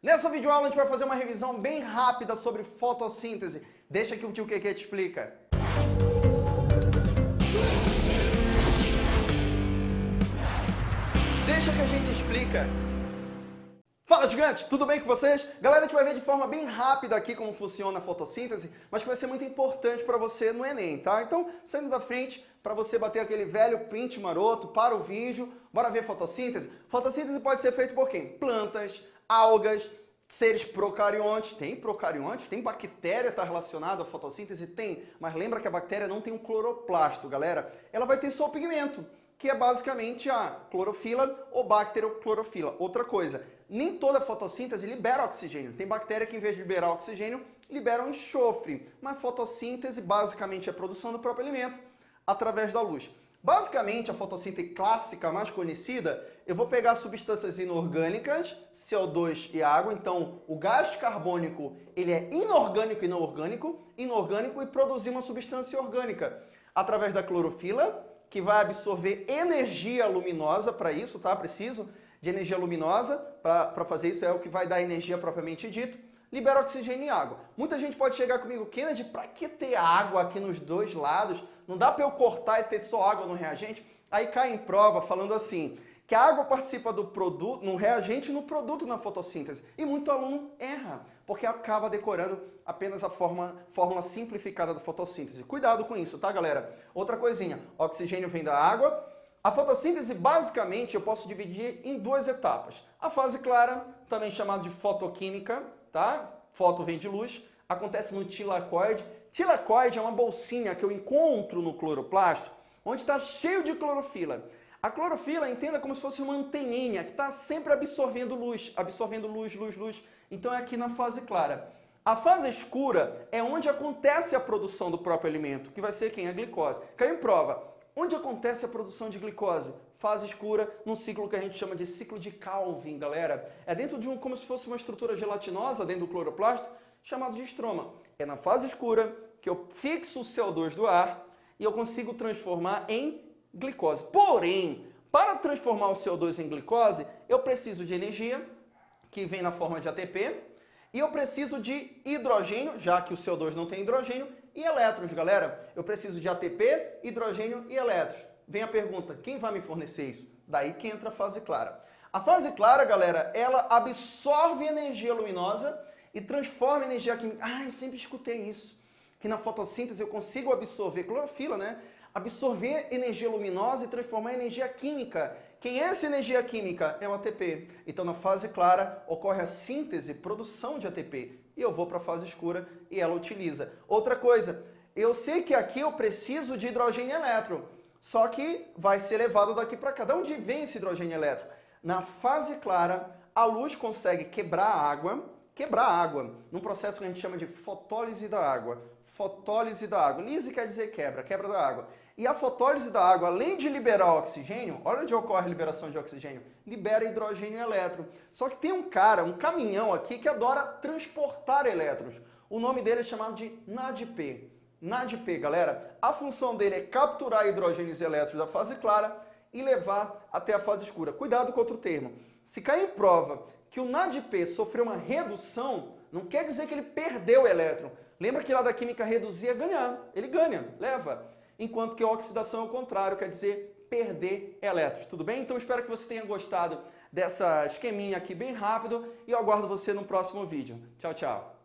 Nessa videoaula a gente vai fazer uma revisão bem rápida sobre fotossíntese. Deixa que o tio Keke te explica. Deixa que a gente explica. Fala gigante, tudo bem com vocês? Galera, a gente vai ver de forma bem rápida aqui como funciona a fotossíntese, mas que vai ser muito importante para você no Enem, tá? Então, saindo da frente, para você bater aquele velho print maroto, para o vídeo, bora ver fotossíntese? Fotossíntese pode ser feito por quem? Plantas, algas, seres procariontes, tem procariontes, tem bactéria está relacionada à fotossíntese? Tem, mas lembra que a bactéria não tem um cloroplasto, galera. Ela vai ter só o pigmento, que é basicamente a clorofila ou bacteroclorofila. Outra coisa, nem toda fotossíntese libera oxigênio. Tem bactéria que em vez de liberar oxigênio, libera um enxofre. Mas fotossíntese basicamente é a produção do próprio alimento através da luz. Basicamente, a fotossíntese clássica mais conhecida, eu vou pegar substâncias inorgânicas, CO2 e água, então o gás carbônico ele é inorgânico e não orgânico, inorgânico e produzir uma substância orgânica através da clorofila, que vai absorver energia luminosa para isso, tá? Preciso de energia luminosa para fazer isso, é o que vai dar energia propriamente dito libera oxigênio e água. Muita gente pode chegar comigo, Kennedy, para que ter água aqui nos dois lados? Não dá para eu cortar e ter só água no reagente? Aí cai em prova falando assim, que a água participa do produto, no reagente e no produto na fotossíntese. E muito aluno erra, porque acaba decorando apenas a forma, fórmula simplificada da fotossíntese. Cuidado com isso, tá, galera? Outra coisinha, oxigênio vem da água. A fotossíntese, basicamente, eu posso dividir em duas etapas. A fase clara, também chamada de fotoquímica, tá? Foto vem de luz, acontece no tilacoide. Tilacoide é uma bolsinha que eu encontro no cloroplasto, onde está cheio de clorofila. A clorofila, entenda como se fosse uma anteninha que está sempre absorvendo luz, absorvendo luz, luz, luz. Então é aqui na fase clara. A fase escura é onde acontece a produção do próprio alimento, que vai ser quem? A glicose. Caiu em prova. Onde acontece a produção de glicose? Fase escura, num ciclo que a gente chama de ciclo de Calvin, galera. É dentro de um, como se fosse uma estrutura gelatinosa dentro do cloroplasto, chamado de estroma. É na fase escura que eu fixo o CO2 do ar e eu consigo transformar em glicose. Porém, para transformar o CO2 em glicose, eu preciso de energia, que vem na forma de ATP, e eu preciso de hidrogênio, já que o CO2 não tem hidrogênio, e elétrons, galera. Eu preciso de ATP, hidrogênio e elétrons. Vem a pergunta, quem vai me fornecer isso? Daí que entra a fase clara. A fase clara, galera, ela absorve energia luminosa e transforma energia química. Ah, eu sempre escutei isso. Que na fotossíntese eu consigo absorver clorofila, né? Absorver energia luminosa e transformar em energia química. Quem é essa energia química? É o ATP. Então, na fase clara, ocorre a síntese, produção de ATP e eu vou para a fase escura e ela utiliza. Outra coisa, eu sei que aqui eu preciso de hidrogênio elétron, só que vai ser levado daqui para cá. De onde vem esse hidrogênio elétron? Na fase clara, a luz consegue quebrar a água, quebrar a água, num processo que a gente chama de fotólise da água. Fotólise da água. Lise quer dizer quebra, quebra da água. E a fotólise da água, além de liberar oxigênio, olha onde ocorre a liberação de oxigênio, libera hidrogênio e elétron. Só que tem um cara, um caminhão aqui que adora transportar elétrons. O nome dele é chamado de NADP. NADP, galera, a função dele é capturar hidrogênios e elétrons da fase clara e levar até a fase escura. Cuidado com outro termo. Se cair em prova que o NADP sofreu uma redução, não quer dizer que ele perdeu o elétron. Lembra que lá da química reduzir é ganhar. Ele ganha, leva enquanto que a oxidação é o contrário, quer dizer perder elétrons. Tudo bem? Então espero que você tenha gostado dessa esqueminha aqui bem rápido e eu aguardo você no próximo vídeo. Tchau, tchau!